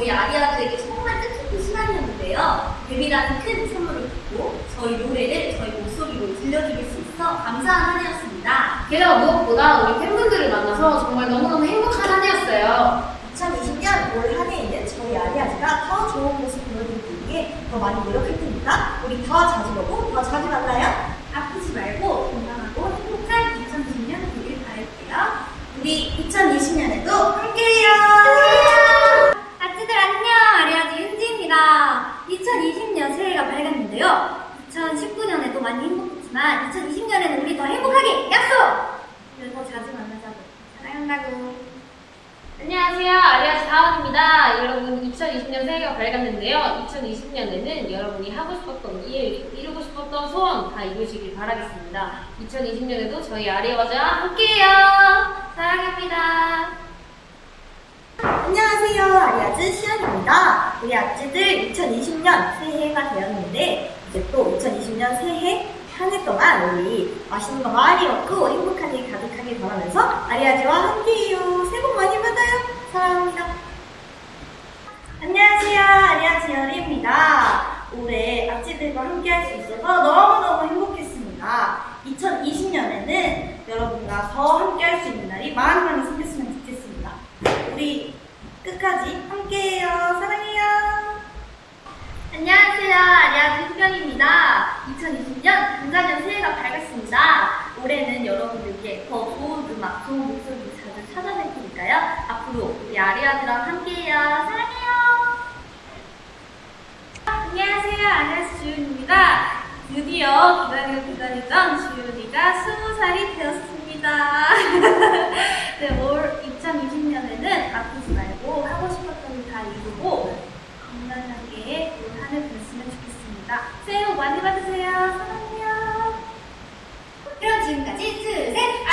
저희 아리아들에게 정말 뜻깊은 시간이었는데요. 데뷔라는 큰 선물을 받고 저희 노래를 저희 목소리로 들려드릴 수 있어 감사한 한 해였습니다. 게다가 무엇보다 우리 팬분들을 만나서 정말 너무너무 행복한 한 해였어요. 2020년 올 한 해에는 저희 아리아즈가 더 좋은 모습 보여드리기 위해 더 많이 노력할 테니까 우리 더 자주 보고 더 자주 만나요. 아프지 말고 건강하고 행복한 2020년 되길 바랄게요. 우리 2020년에도 함께해요. 행복했지만 2020년에는 우리 더 행복하게 약속! 그래서 자주 만나자고 사랑한다고 안녕하세요. 아리아스 다원입니다. 여러분 2020년 새해가 밝았는데요. 2020년에는 여러분이 하고 싶었던 일, 이루고 싶었던 소원 다 이루시길 바라겠습니다. 2020년에도 저희 아리아즈와 함께해요. 사랑합니다. 안녕하세요. 아리아즈 시연입니다. 우리 아찌들 2020년 새해가 되었는데 이제 또 2020년 새해 한 해 동안 우리 맛있는 거 많이 먹고 행복한 일 가득하길 바라면서 아리아즈와 함께해요. 새해 복 많이 받아요. 사랑합니다. 안녕하세요. 아리아즈 열이입니다. 올해 아찌들과 함께 할 수 있어서 너무너무 행복했습니다. 2020년에는 여러분과 더 함께 할 수 있는 날이 많이 많이 생겼으면 좋겠습니다. 우리 끝까지 함께해요. 사랑해요. 안녕하세요. 아리아즈 수경입니다. 2020년 금자년 새해가 밝았습니다. 올해는 여러분들께 더 좋은 음악, 좋은 목소리 자주 찾아뵐 테니까요. 앞으로 우리 아리아즈랑 함께해요. 사랑해요. 안녕하세요. 아리아즈 주윤입니다. 드디어 기다려 기다리던 주윤이가 20살이 되었습니다. 네, 올 2020년에는 아프지 말고 하고 싶었던 일다 이루고 건강하게 올 한해 보냈으면 좋겠습니다. 새해 복 많이 받으세요. 사랑해요. 그럼 지금까지 둘, 셋,